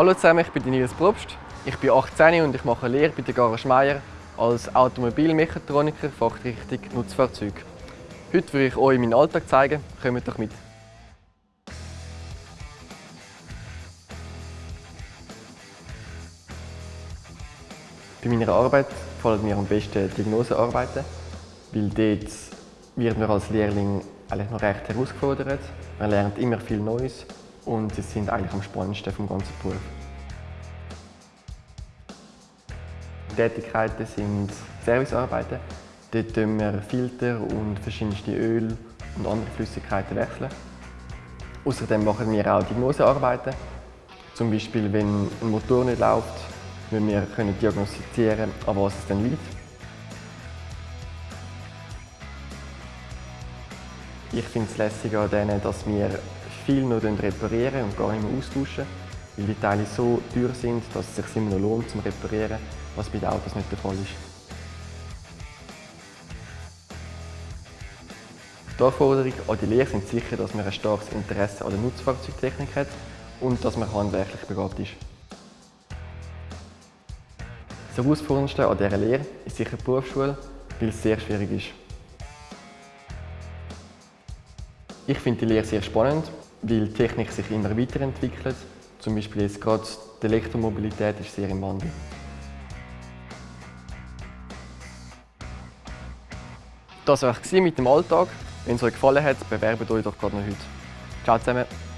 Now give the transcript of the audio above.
Hallo zusammen, ich bin Nils Probst. Ich bin 18 und ich mache Lehre bei der Garage Meier als Automobilmechatroniker Fachrichtung Nutzfahrzeug. Heute will ich euch meinen Alltag zeigen. Kommt doch mit! Bei meiner Arbeit gefallen mir am besten Diagnosearbeiten, weil dort wird man als Lehrling eigentlich noch recht herausgefordert. Man lernt immer viel Neues und sie sind eigentlich am spannendsten vom ganzen Beruf. Die Tätigkeiten sind Servicearbeiten. Dort wechseln wir Filter und verschiedenste Öl und andere Flüssigkeiten wechseln. Außerdem machen wir auch Diagnosearbeiten. Zum Beispiel, wenn ein Motor nicht läuft, müssen wir können diagnostizieren, an was es denn liegt. Ich finde es lässig an denen, dass wir viel noch reparieren und gar nicht mehr austauschen, weil die Teile so teuer sind, dass es sich immer noch lohnt zum Reparieren, was bei den Autos nicht der Fall ist. Die Anforderungen an die Lehre sind sicher, dass man ein starkes Interesse an der Nutzfahrzeugtechnik hat und dass man handwerklich begabt ist. Das Herausforderndste an dieser Lehre ist sicher die Berufsschule, weil es sehr schwierig ist. Ich finde die Lehre sehr spannend, weil die Technik sich immer weiterentwickelt. Zum Beispiel jetzt gerade die Elektromobilität ist sehr im Wandel. Das war es mit dem Alltag. Wenn es euch gefallen hat, bewerbt euch doch gerade noch heute. Ciao zusammen!